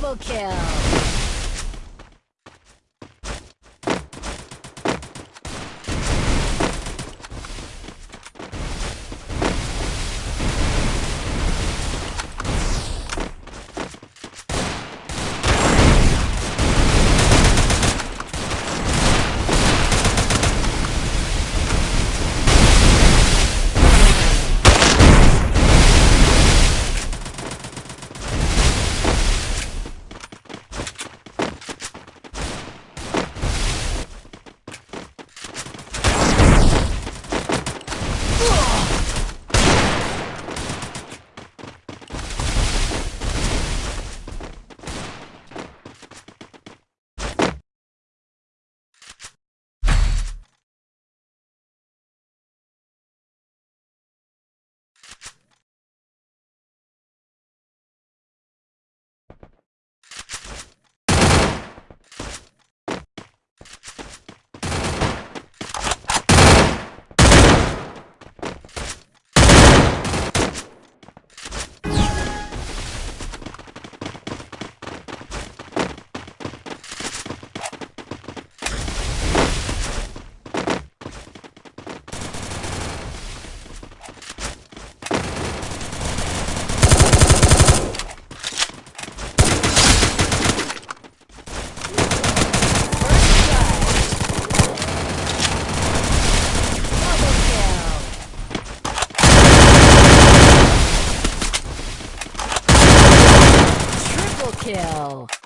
Double kill. Kill.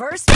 First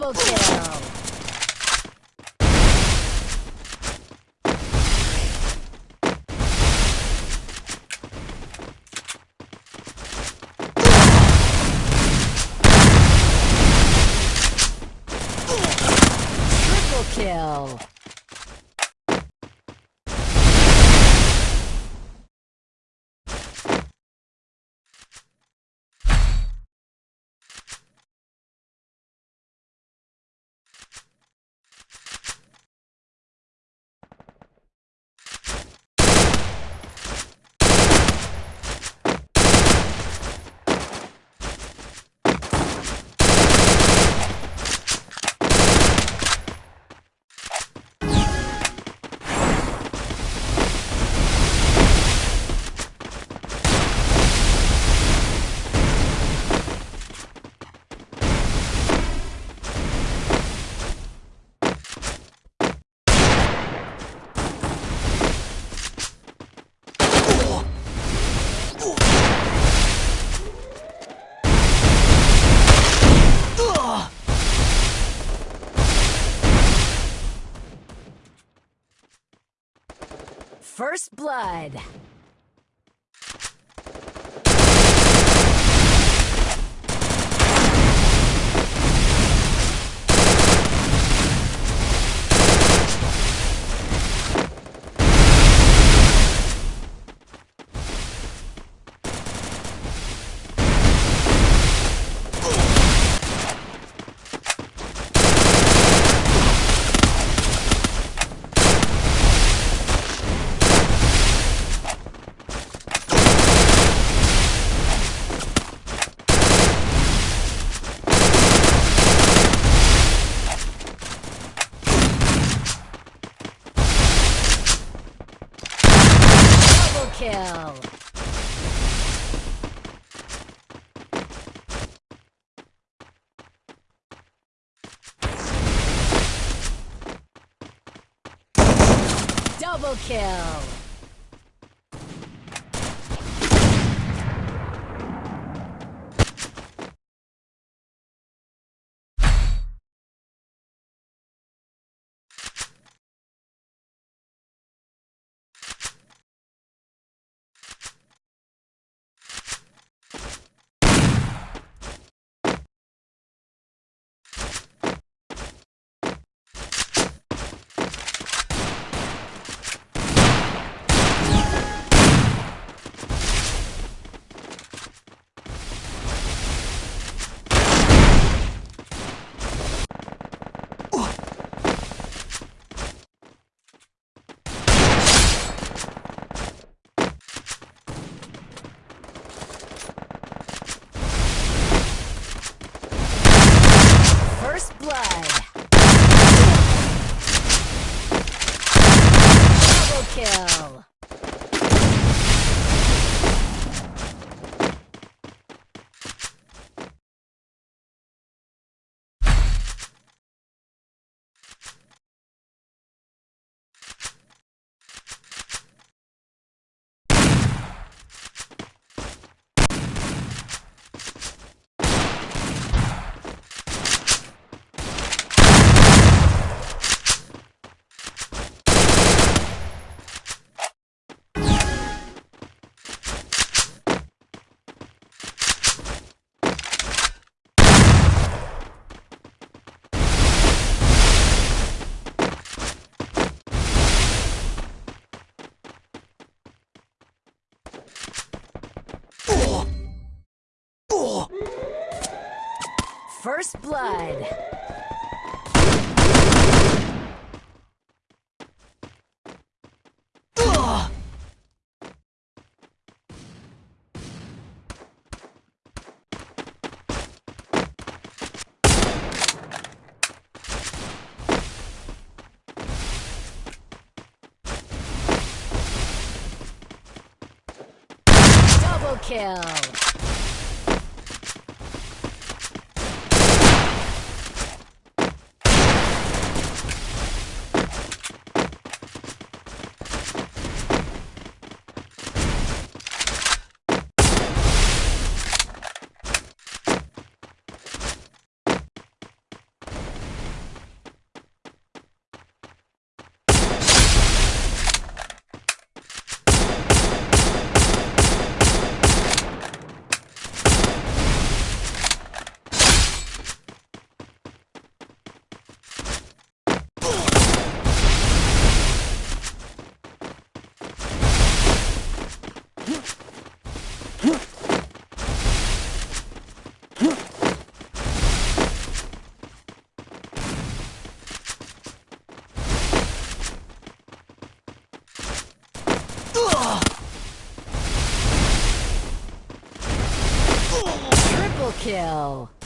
Double kill. Triple kill. First blood. Double kill. Double kill. First blood. Double kill. Kill.